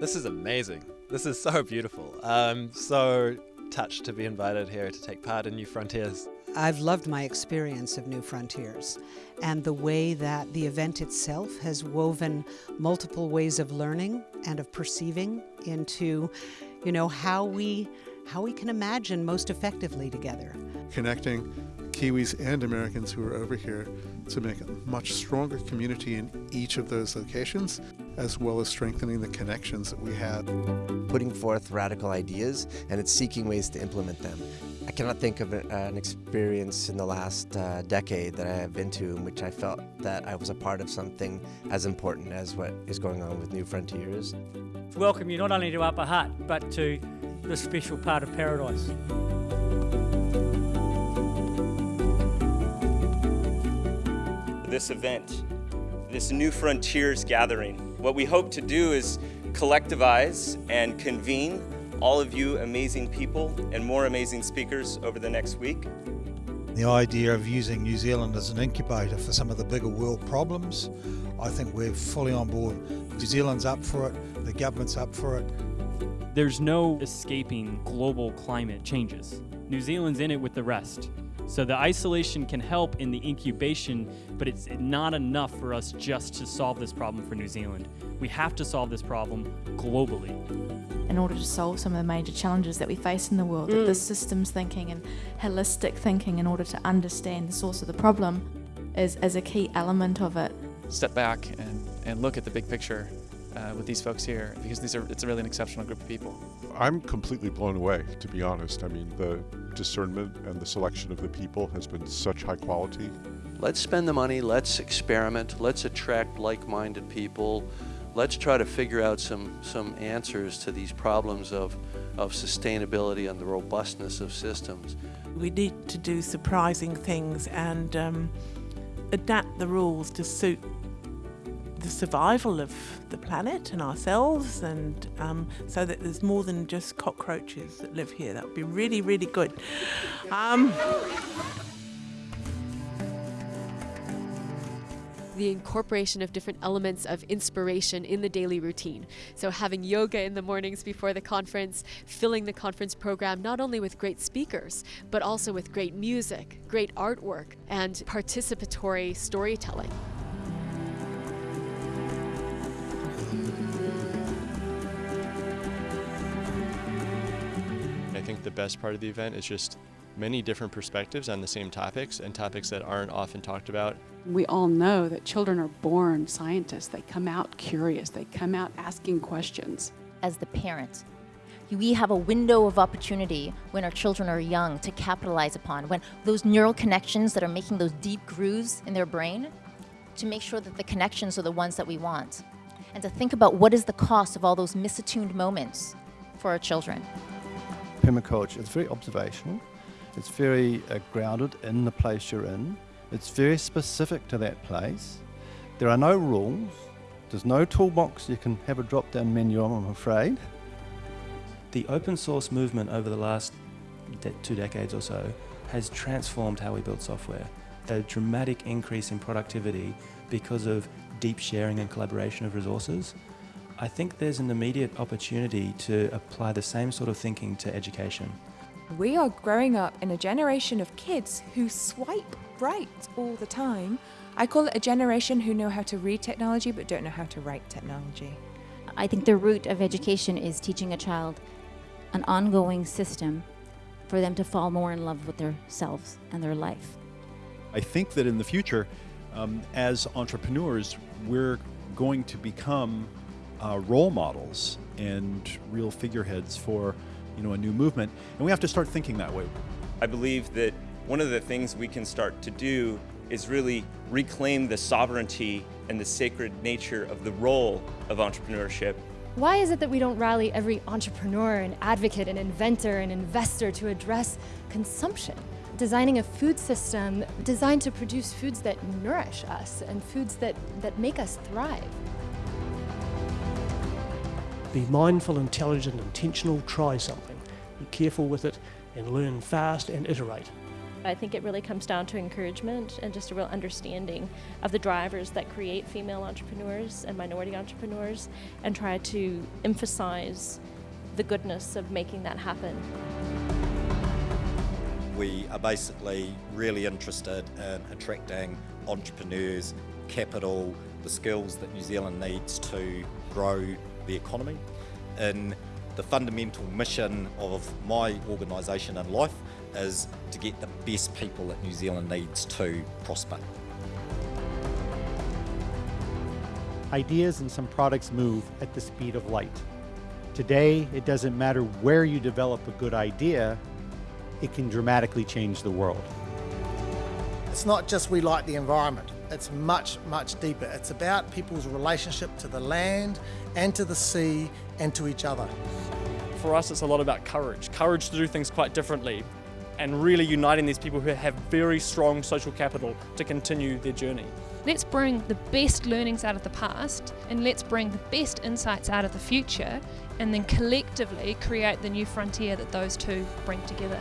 This is amazing. This is so beautiful. I'm so touched to be invited here to take part in New Frontiers. I've loved my experience of New Frontiers and the way that the event itself has woven multiple ways of learning and of perceiving into, you know, how we how we can imagine most effectively together. Connecting Kiwis and Americans who are over here to make a much stronger community in each of those locations, as well as strengthening the connections that we had. Putting forth radical ideas and it's seeking ways to implement them. I cannot think of an experience in the last uh, decade that I have been to in which I felt that I was a part of something as important as what is going on with New Frontiers. Welcome you not only to Upper Hutt, but to this special part of paradise. This event, this New Frontiers gathering, what we hope to do is collectivize and convene all of you amazing people and more amazing speakers over the next week. The idea of using New Zealand as an incubator for some of the bigger world problems, I think we're fully on board. New Zealand's up for it, the government's up for it, there's no escaping global climate changes. New Zealand's in it with the rest. So the isolation can help in the incubation, but it's not enough for us just to solve this problem for New Zealand. We have to solve this problem globally. In order to solve some of the major challenges that we face in the world, mm. this systems thinking and holistic thinking in order to understand the source of the problem is, is a key element of it. Step back and, and look at the big picture uh, with these folks here because these are it's a really an exceptional group of people. I'm completely blown away, to be honest. I mean, the discernment and the selection of the people has been such high quality. Let's spend the money, let's experiment, let's attract like-minded people, let's try to figure out some, some answers to these problems of, of sustainability and the robustness of systems. We need to do surprising things and um, adapt the rules to suit the survival of the planet and ourselves and um, so that there's more than just cockroaches that live here. That would be really, really good. Um, the incorporation of different elements of inspiration in the daily routine. So having yoga in the mornings before the conference, filling the conference program not only with great speakers, but also with great music, great artwork, and participatory storytelling. Think the best part of the event is just many different perspectives on the same topics and topics that aren't often talked about. We all know that children are born scientists. They come out curious. They come out asking questions. As the parent, we have a window of opportunity when our children are young to capitalize upon, when those neural connections that are making those deep grooves in their brain, to make sure that the connections are the ones that we want. And to think about what is the cost of all those misattuned moments for our children permaculture, it's very observational, it's very uh, grounded in the place you're in, it's very specific to that place. There are no rules, there's no toolbox you can have a drop down menu on, I'm afraid. The open source movement over the last de two decades or so has transformed how we build software. A dramatic increase in productivity because of deep sharing and collaboration of resources I think there's an immediate opportunity to apply the same sort of thinking to education. We are growing up in a generation of kids who swipe right all the time. I call it a generation who know how to read technology but don't know how to write technology. I think the root of education is teaching a child an ongoing system for them to fall more in love with themselves and their life. I think that in the future, um, as entrepreneurs, we're going to become uh, role models and real figureheads for you know, a new movement. And we have to start thinking that way. I believe that one of the things we can start to do is really reclaim the sovereignty and the sacred nature of the role of entrepreneurship. Why is it that we don't rally every entrepreneur and advocate and inventor and investor to address consumption? Designing a food system designed to produce foods that nourish us and foods that, that make us thrive. Be mindful, intelligent, intentional, try something. Be careful with it and learn fast and iterate. I think it really comes down to encouragement and just a real understanding of the drivers that create female entrepreneurs and minority entrepreneurs and try to emphasize the goodness of making that happen. We are basically really interested in attracting entrepreneurs, capital, the skills that New Zealand needs to grow the economy. In the fundamental mission of my organisation and life is to get the best people that New Zealand needs to prosper. Ideas and some products move at the speed of light. Today, it doesn't matter where you develop a good idea, it can dramatically change the world. It's not just we like the environment, it's much, much deeper. It's about people's relationship to the land and to the sea and to each other. For us, it's a lot about courage courage to do things quite differently and really uniting these people who have very strong social capital to continue their journey. Let's bring the best learnings out of the past and let's bring the best insights out of the future and then collectively create the new frontier that those two bring together.